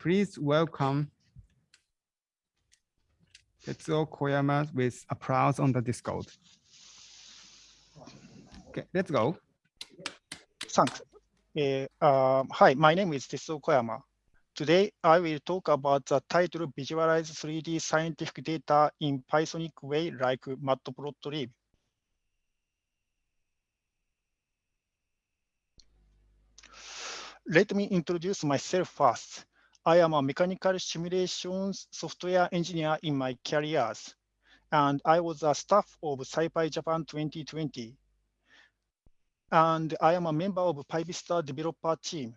Please welcome Tetsuo Koyama with applause on the Discord. Okay, let's go. Thanks. Uh, uh, hi, my name is Tetsuo Koyama. Today, I will talk about the title Visualize 3D Scientific Data in Pythonic Way like Matplotlib. Let me introduce myself first. I am a mechanical simulations software engineer in my careers, and I was a staff of SciPy Japan 2020. And I am a member of PyVista developer team.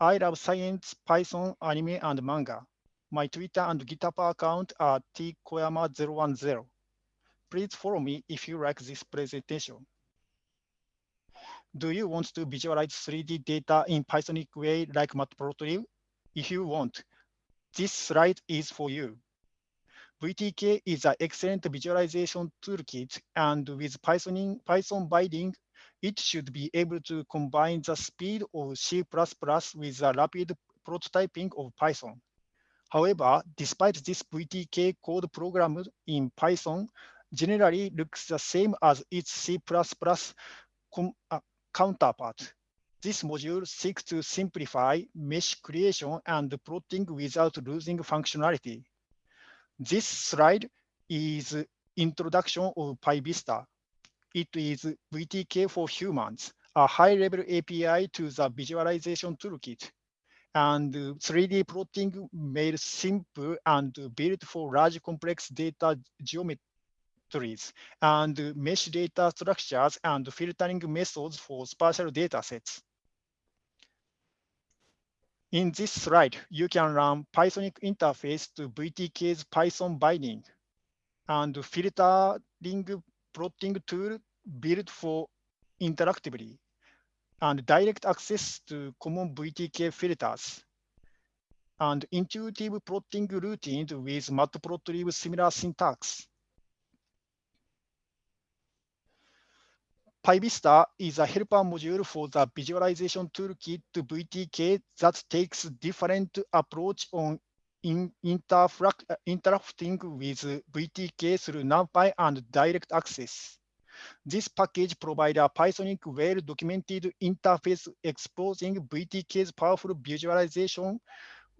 I love science, Python, anime, and manga. My Twitter and GitHub account are tkoyama010. Please follow me if you like this presentation. Do you want to visualize 3D data in Pythonic way like Matplotlib? If you want, this slide is for you. VTK is an excellent visualization toolkit, and with Python, Python binding, it should be able to combine the speed of C++ with the rapid prototyping of Python. However, despite this VTK code programmed in Python generally looks the same as its C++ uh, counterpart. This module seeks to simplify mesh creation and plotting without losing functionality. This slide is introduction of PyVista. It is VTK for humans, a high-level API to the visualization toolkit, and 3D plotting made simple and built for large complex data geometries, and mesh data structures and filtering methods for spatial data sets. In this slide, you can run Pythonic interface to VTK's Python binding and filtering plotting tool built for interactively and direct access to common VTK filters and intuitive plotting routines with matplotlib similar syntax. PyVista is a helper module for the visualization toolkit to VTK that takes different approach on in uh, interacting with VTK through NumPy and direct access. This package provides a Pythonic well-documented interface exposing VTK's powerful visualization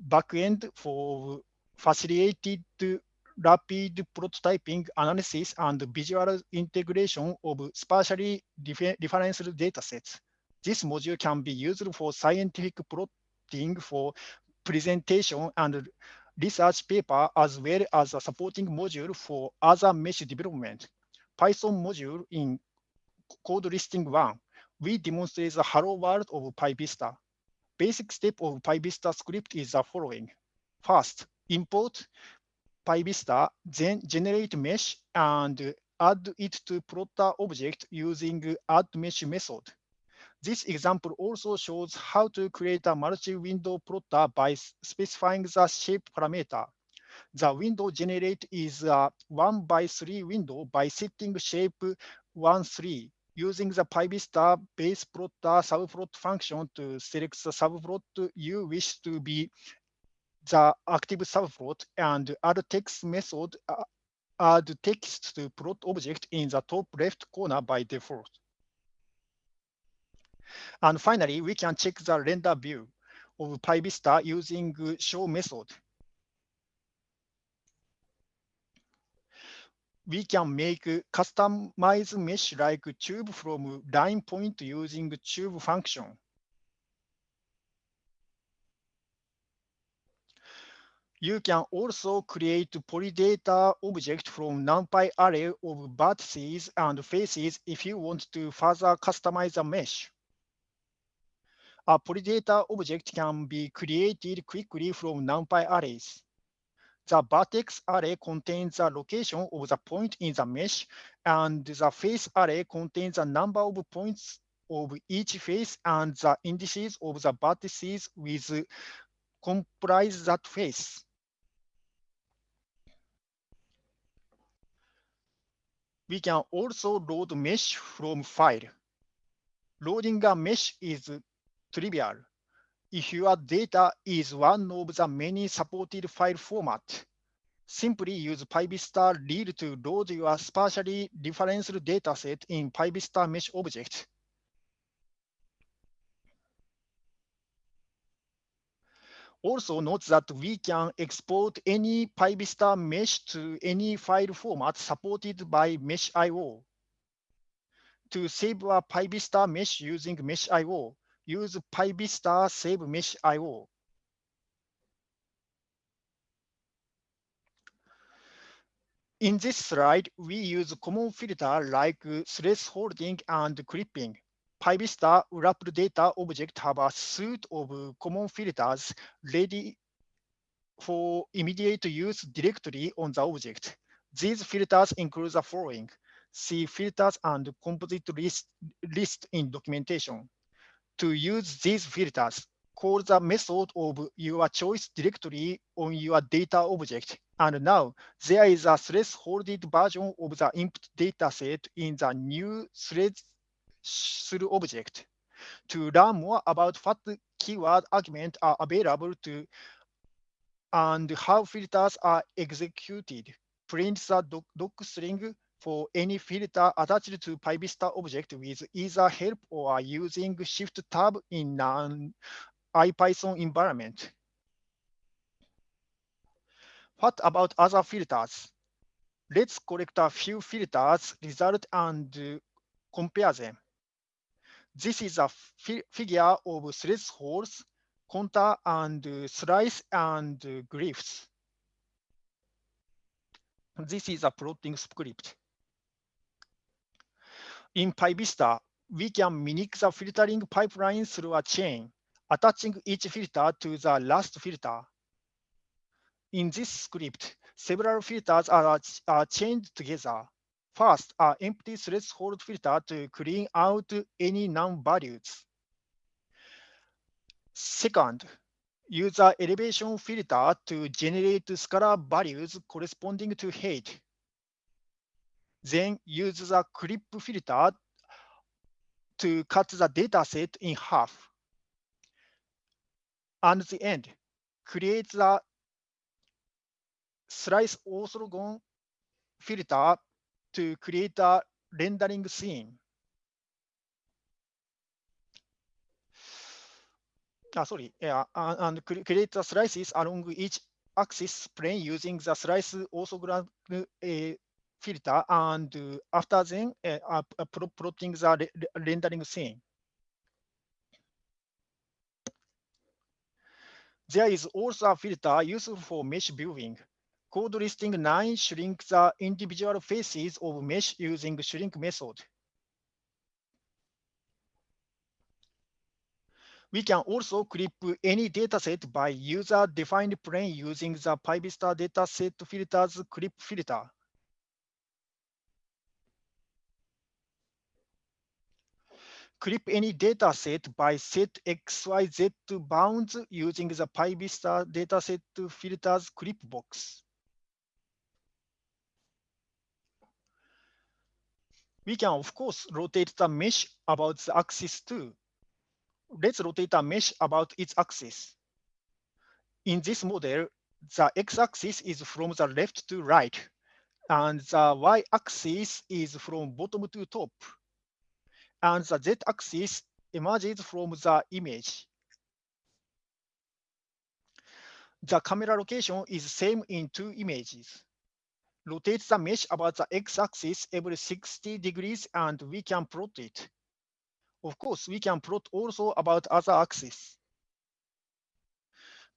backend for facilitated rapid prototyping analysis and visual integration of spatially referenced datasets. This module can be used for scientific plotting for presentation and research paper, as well as a supporting module for other mesh development. Python module in code listing one, we demonstrate the hello world of PyVista. Basic step of PyVista script is the following. First, import PyVista, then generate mesh and add it to plotter object using add mesh method. This example also shows how to create a multi-window plotter by specifying the shape parameter. The window generate is a one by three window by setting shape one three using the PyVista base plotter subplot function to select the subplot you wish to be the active subplot and add text method uh, add text to plot object in the top left corner by default. And finally, we can check the render view of PyVista using show method. We can make customized mesh like tube from line point using tube function. You can also create polydata object from NumPy array of vertices and faces if you want to further customize a mesh. A polydata object can be created quickly from NumPy arrays. The vertex array contains the location of the point in the mesh, and the face array contains the number of points of each face and the indices of the vertices with comprise that face. We can also load mesh from file. Loading a mesh is trivial. if your data is one of the many supported file format, simply use PyVista read to load your spatially referenced dataset in PyVista mesh object. Also note that we can export any PyVista mesh to any file format supported by meshio. To save a PyVista mesh using meshio, use PyVista save meshio. In this slide, we use common filter like thresholding and clipping. PyVista wrapped data object have a suite of common filters ready for immediate use directly on the object. These filters include the following. See filters and composite list, list in documentation. To use these filters, call the method of your choice directly on your data object. And now there is a thresholded version of the input dataset in the new object. To learn more about what keyword arguments are available to and how filters are executed, print the doc, doc string for any filter attached to PyVista object with either help or using Shift tab in an IPython environment. What about other filters? Let's collect a few filters, result, and uh, compare them. This is a fi figure of thresholds, contour, and uh, slice and uh, glyphs. This is a plotting script. In PyVista, we can mimic the filtering pipeline through a chain, attaching each filter to the last filter. In this script, several filters are, are chained together. First, an empty threshold filter to clean out any NaN-values. Second, use an elevation filter to generate scalar values corresponding to height. Then use the clip filter to cut the dataset in half. And the end, create the slice orthogon filter to create a rendering scene. Ah, sorry, yeah, and create the slices along each axis plane using the slice orthogonal uh, filter and uh, after then uh, uh, plotting the rendering scene. There is also a filter useful for mesh viewing. Code listing 9 shrink the individual faces of mesh using shrink method. We can also clip any dataset by user-defined plane using the PyVista dataset filters clip filter. clip any dataset by set XYZ bounds using the PyVista dataset filters clip box. We can, of course, rotate the mesh about the axis too. Let's rotate a mesh about its axis. In this model, the x-axis is from the left to right, and the y-axis is from bottom to top and the z-axis emerges from the image. The camera location is same in two images. Rotate the mesh about the x-axis every 60 degrees and we can plot it. Of course, we can plot also about other axis.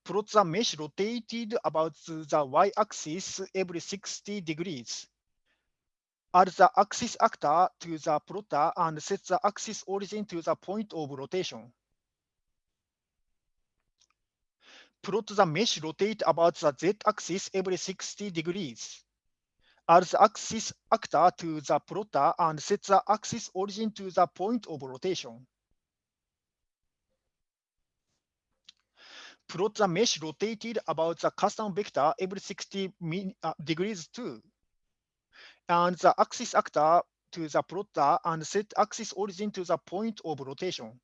Plot the mesh rotated about the y-axis every 60 degrees add the axis actor to the plotter and set the axis origin to the point of rotation. Plot the mesh rotate about the z-axis every 60 degrees. The axis actor to the plotter and set the axis origin to the point of rotation. Plot the mesh rotated about the custom vector every 60 uh, degrees too and the axis actor to the plotter and set axis origin to the point of rotation.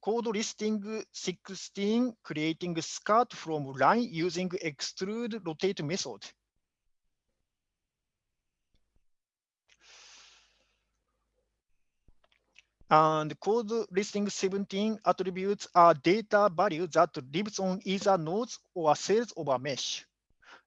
Code listing 16, creating skirt from line using extrude rotate method. And code listing 17 attributes are data value that lives on either nodes or cells of a mesh.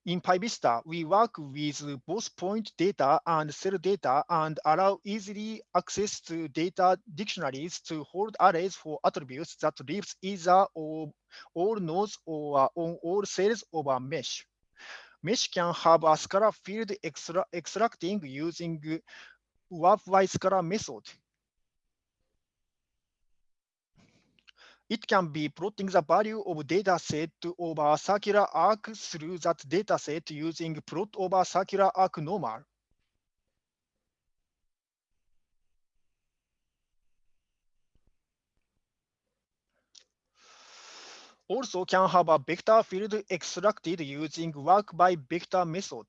In PyVista, we work with both point data and cell data and allow easily access to data dictionaries to hold arrays for attributes that lives either on all nodes or on all cells of a mesh. Mesh can have a scalar field extra extracting using warp by scalar method. It can be plotting the value of data set over circular arc through that data set using plot over circular arc normal. Also can have a vector field extracted using warp by vector method.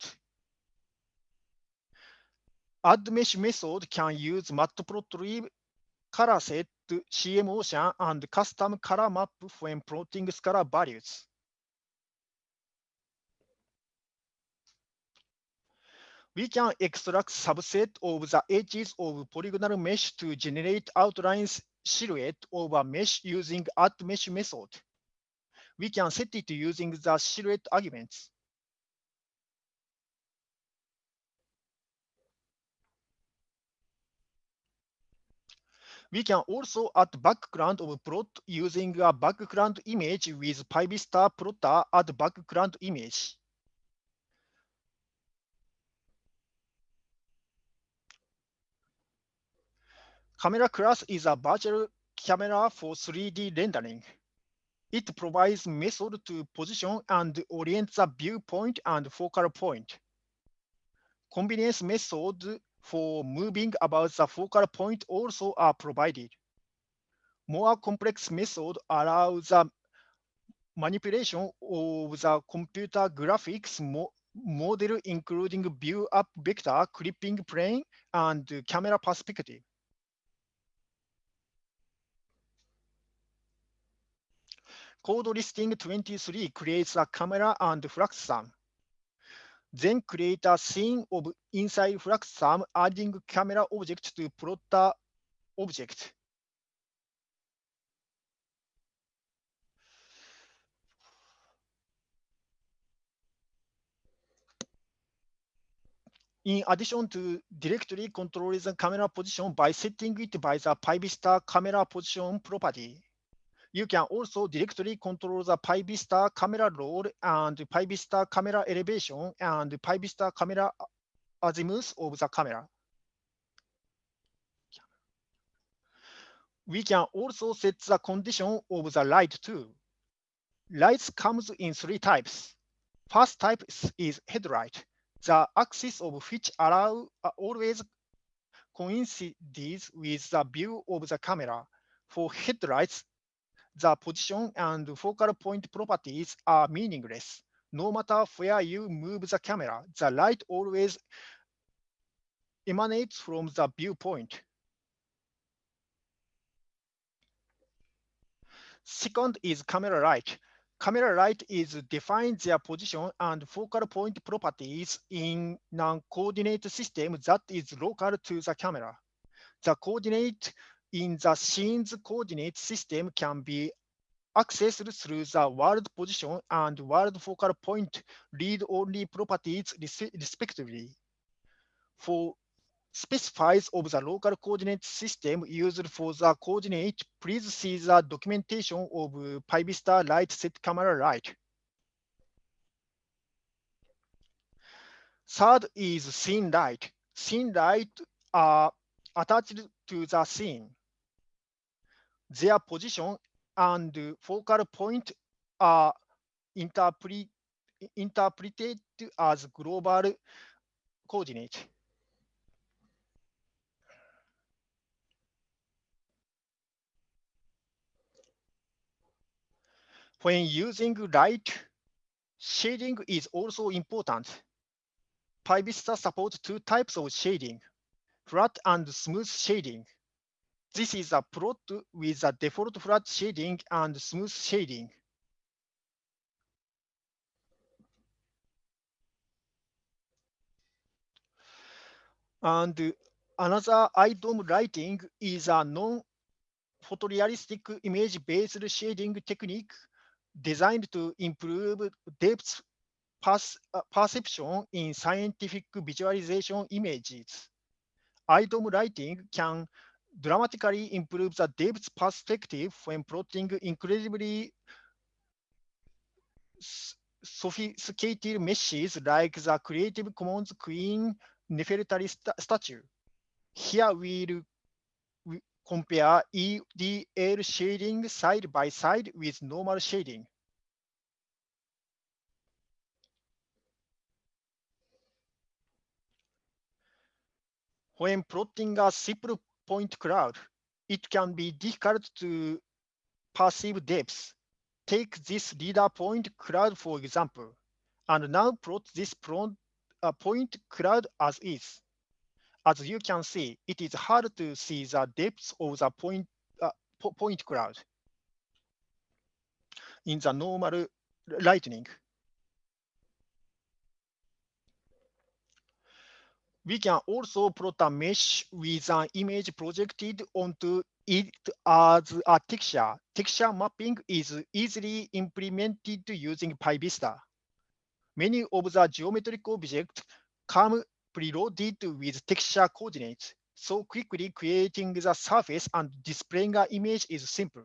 Add mesh method can use matplotlib color set CMOcean and custom color map when plotting scalar values. We can extract subset of the edges of polygonal mesh to generate outlines silhouette of a mesh using add mesh method. We can set it using the silhouette arguments. We can also add background of plot using a background image with PyVista plotter add background image. Camera class is a virtual camera for 3D rendering. It provides method to position and orient the viewpoint and focal point. Convenience method for moving about the focal point also are provided. More complex method allows the manipulation of the computer graphics mo model including view up vector, clipping plane, and camera perspective. Code listing 23 creates a camera and frustum. Then create a scene of inside frustum adding camera object to plotter object. In addition to directly control the camera position by setting it by the PyVista camera position property. You can also directly control the PyVista camera roll and PyVista camera elevation and PyVista camera azimuth of the camera. We can also set the condition of the light too. Lights comes in three types. First type is headlight, the axis of which allow uh, always coincides with the view of the camera. For headlights, the position and focal point properties are meaningless. No matter where you move the camera, the light always emanates from the viewpoint. Second is camera light. Camera light is define their position and focal point properties in non-coordinate system that is local to the camera. The coordinate in the scene's coordinate system can be accessed through the world position and world focal point read-only properties respectively. For specifies of the local coordinate system used for the coordinate, please see the documentation of PyVista light set camera light. Third is scene light. Scene light are attached to the scene their position and focal point are interpret, interpreted as global coordinate. When using light, shading is also important. PyVista supports two types of shading, flat and smooth shading. This is a plot with a default flat shading and smooth shading. And another Eye-Dome lighting is a non-photorealistic image-based shading technique designed to improve depth perception in scientific visualization images. Item lighting can dramatically improve the depth perspective when plotting incredibly sophisticated meshes like the Creative Commons Queen Nefertari st statue. Here we'll compare EDL shading side by side with normal shading. When plotting a simple point cloud, it can be difficult to perceive depth. Take this lidar point cloud, for example, and now plot this uh, point cloud as is. As you can see, it is hard to see the depth of the point, uh, point cloud in the normal lightning. We can also plot a mesh with an image projected onto it as a texture. Texture mapping is easily implemented using PyVista. Many of the geometric objects come preloaded with texture coordinates, so quickly creating the surface and displaying an image is simple.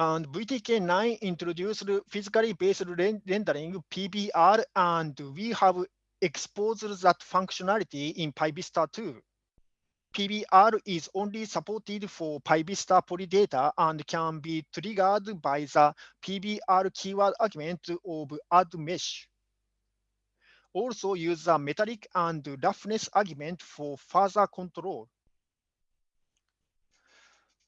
And VTK9 introduced physically based rendering PBR, and we have exposed that functionality in PyVista too. PBR is only supported for PyVista polydata and can be triggered by the PBR keyword argument of add mesh. Also use the metallic and roughness argument for further control.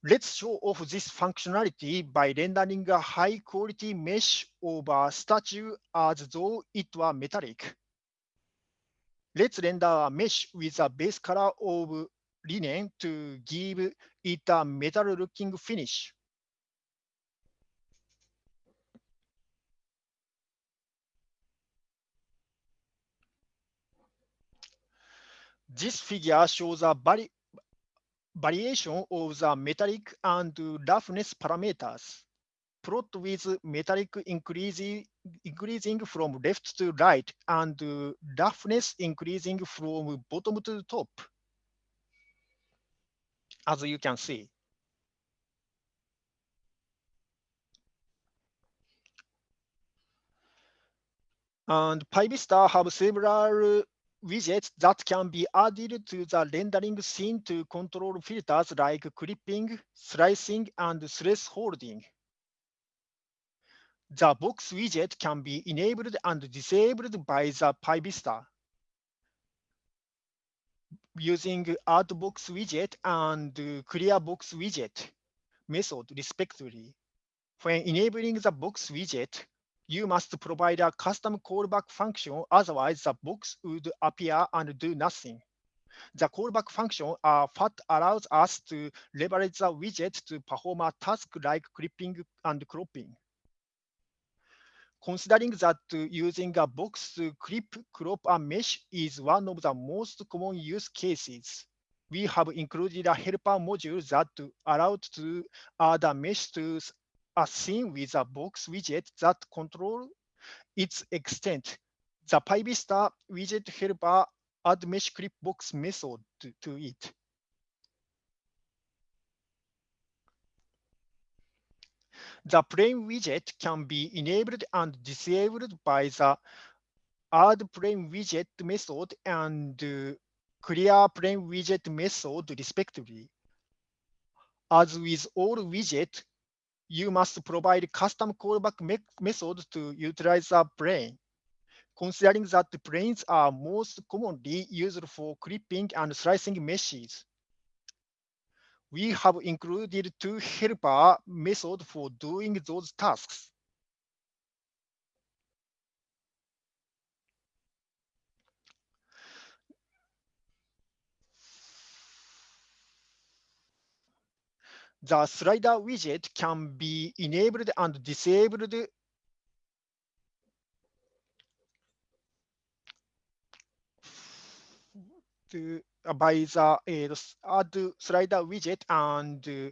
Let's show off this functionality by rendering a high quality mesh over statue as though it were metallic. Let's render a mesh with a base color of linen to give it a metal looking finish. This figure shows a very variation of the metallic and roughness parameters. Plot with metallic increasing, increasing from left to right and roughness increasing from bottom to top. As you can see. And PyVista have several widgets that can be added to the rendering scene to control filters like clipping, slicing, and thresholding. The box widget can be enabled and disabled by the PyVista using add box widget and clear box widget method respectively. When enabling the box widget, you must provide a custom callback function, otherwise the box would appear and do nothing. The callback function uh, FAT allows us to leverage the widget to perform a task like clipping and cropping. Considering that using a box to clip, crop, and mesh is one of the most common use cases, we have included a helper module that allows to add a mesh to a scene with a box widget that control its extent. The PyVista widget helper add mesh clip box method to, to it. The plane widget can be enabled and disabled by the add plane widget method and uh, clear plane widget method respectively. As with all widgets, you must provide custom callback me method to utilize the plane. Considering that the planes are most commonly used for clipping and slicing meshes, we have included two helper methods for doing those tasks. The slider widget can be enabled and disabled to, uh, by the uh, add slider widget and uh,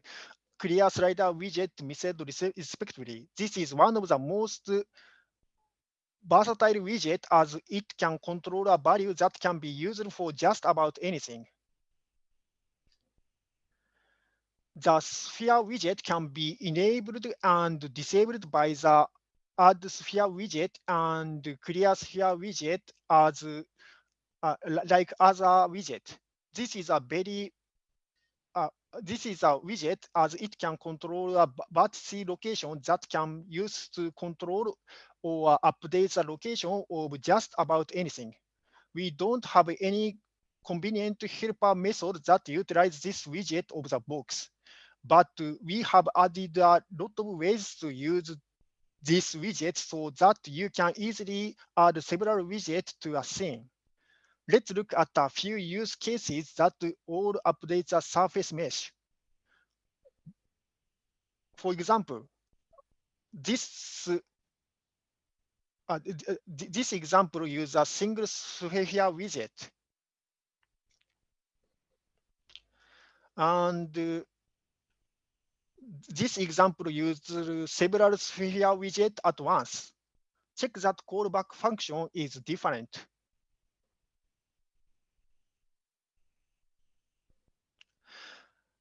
clear slider widget method respectively. This is one of the most versatile widget as it can control a value that can be used for just about anything. The sphere widget can be enabled and disabled by the add sphere widget and clear sphere widget as uh, like other widget. This is a very uh, this is a widget as it can control a vertice location that can use to control or update the location of just about anything. We don't have any convenient helper method that utilize this widget of the box, but we have added a lot of ways to use this widget so that you can easily add several widgets to a scene. Let's look at a few use cases that all update the surface mesh. For example, this uh, this example uses a single sphere widget. And uh, this example uses several sphere widget at once. Check that callback function is different.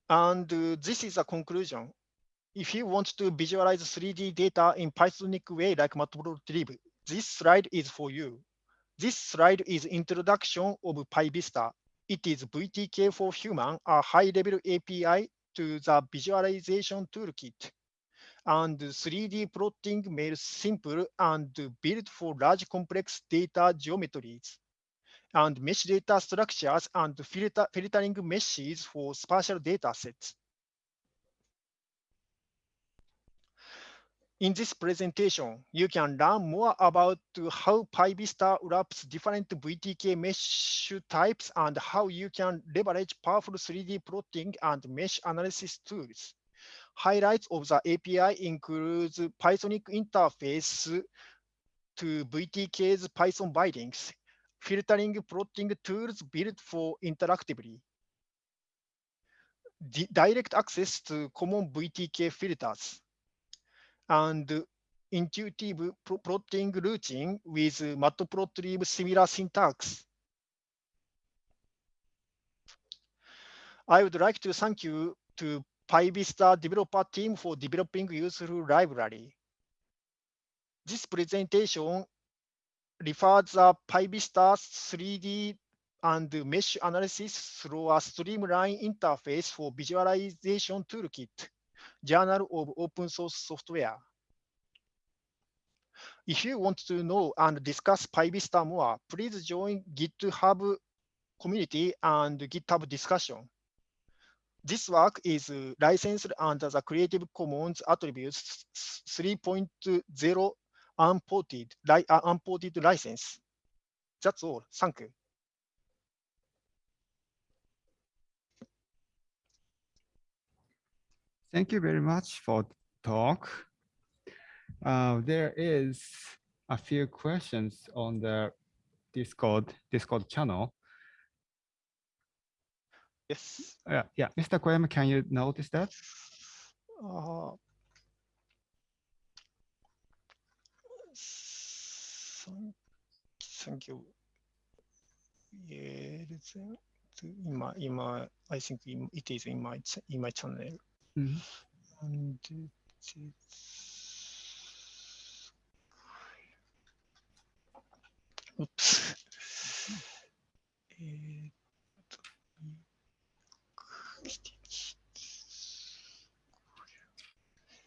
And uh, this is a conclusion. If you want to visualize 3D data in Pythonic way like matplotlib, this slide is for you. This slide is introduction of PyVista. It is VTK for Human, a high-level API to the visualization toolkit. And 3D plotting made simple and built for large complex data geometries and mesh data structures and filter, filtering meshes for spatial data sets. In this presentation, you can learn more about how PyVista wraps different VTK mesh types and how you can leverage powerful 3D plotting and mesh analysis tools. Highlights of the API includes Pythonic interface to VTK's Python bindings, filtering plotting tools built for interactively. Direct access to common VTK filters and intuitive plotting routine with matplotlib similar syntax. I would like to thank you to PyVista developer team for developing useful library. This presentation refers the PyVista 3D and mesh analysis through a streamlined interface for visualization toolkit, Journal of Open Source Software. If you want to know and discuss PyVista more, please join GitHub community and GitHub discussion. This work is licensed under the Creative Commons Attributes 3.0 unported, li uh, unported license. That's all. Thank you. Thank you very much for talk. Uh, there is a few questions on the Discord Discord channel. Yes. Yeah, yeah, Mr. Koyama, can you notice that? Uh, thank you. My, in my, I think it is in my in my channel. Mm -hmm. Oops.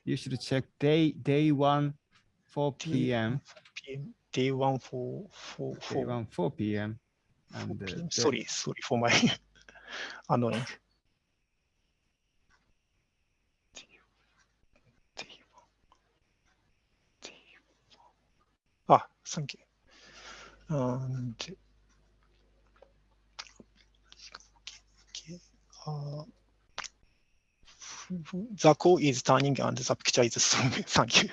You should check day day one, 4 p.m. Day one, 4 4 4. Day one, 4 p.m. And uh, sorry, sorry for my annoying. Ah, thank you. And uh, the call is turning and the picture is strong. Thank you.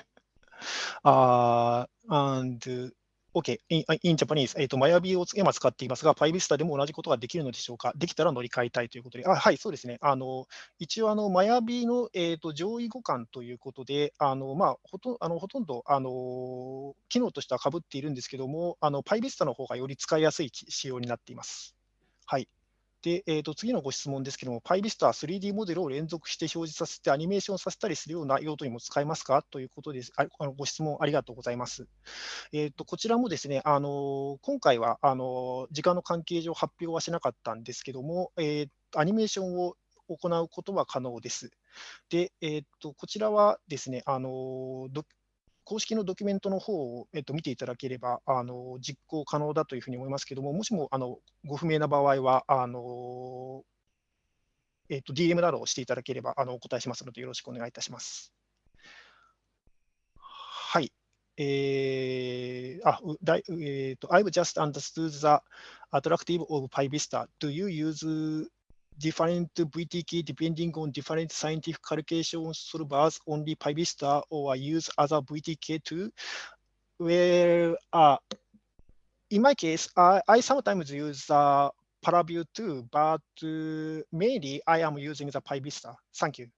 Uh, and OK, in, in Japanese、えーと、マヤビーを今使っていますが、パイビスタでも同じことができるのでしょうか？できたら乗り換えたいということで、あはい、そうですね。あの一応あの、マヤビの、えーと、上位互換ということで、あのまあ、ほとあのほとんどあの機能としてはかぶっているんですけども、あのパイビスタの方がより使いやすい仕様になっています。はい。で、えー、と次のご質問ですけども、PyVista は 3D モデルを連続して表示させてアニメーションさせたりするような用途にも使えますか？ということです。ああのご質問ありがとうございます。えー、とこちらもですね、あの今回はあの時間の関係上発表はしなかったんですけども、えー、アニメーションを行うことは可能です。で、えー、とこちらはですね、あの公式のドキュメントの方を、えっと、見ていただければあの実行可能だというふうに思いますけれども、もしもあのご不明な場合は、あのえっと、DM などをしていただければあのお答えしますので、よろしくお願いいたします。はい。えー、あ、だいえーと、I've just understood the attractive of PyVista. Do you use different VTK depending on different scientific calculations calculation solvers, only PyVista or use other VTK too? Well, uh, in my case, I, I sometimes use the Paraview too, but uh, mainly I am using the PyVista. Thank you.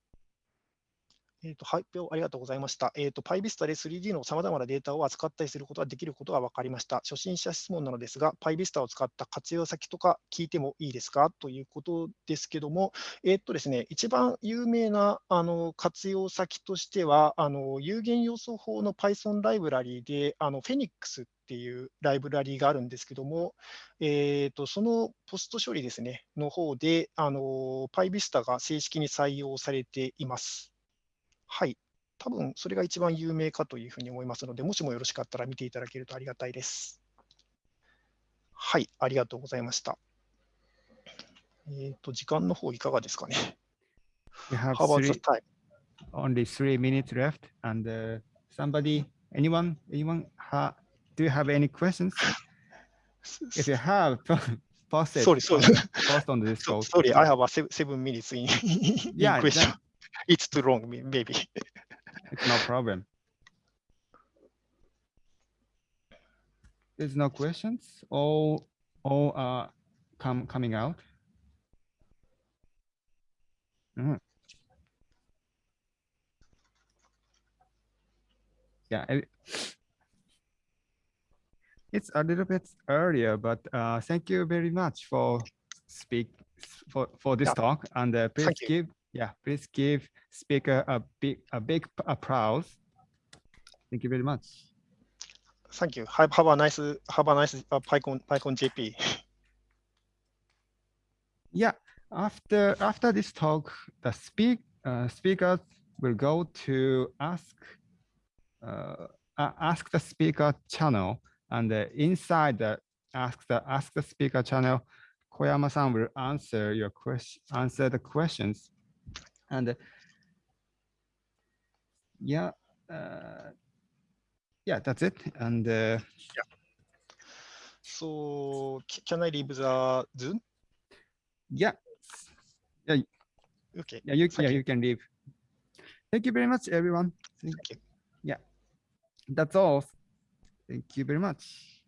えーと、発表ありがとうございました。えーと、PyVista で 3D のさまざまなデータを扱ったりすることができることが分かりました。初心者質問なのですが、PyVista を使った活用先とか聞いてもいいですか？ということですけども、えーとですね、一番有名なあの活用先としては、あの有限要素法の Python ライブラリーで、あの Phoenix っていうライブラリーがあるんですけども、えーと、そのポスト処理ですね、の方で、あの PyVista が正式に採用されています。はい。多分それが一番有名かというふうに思いますので、もしもよろしかったら見ていただけるとありがたいです。はい、ありがとうございました。えっ、ー、と、時間の方いかがですかね。You have three, only three minutes left, and uh, somebody, anyone, anyone, ha, do you have any questions? If you have, post it. Sorry, sorry. Post on the Discord. Sorry, I have a seven minutes in, in yeah, question. That, it's too long, maybe. it's no problem. There's no questions. All all are come coming out. Mm. Yeah, it's a little bit earlier, but uh, thank you very much for speak for for this yeah. talk and uh, please give yeah, please give speaker a big a big applause. Thank you very much. Thank you. Have, have a nice have a nice uh, PyCon PyCon JP. yeah, after after this talk, the speak uh, speakers will go to ask uh, ask the speaker channel, and uh, inside the ask the ask the speaker channel, Koyama-san will answer your question answer the questions and yeah, uh, yeah, that's it. And uh, yeah. So can I leave the Zoom? Yeah. Yeah. Okay. Yeah, you, yeah, you. you can leave. Thank you very much, everyone. Thank you. Yeah. That's all. Thank you very much.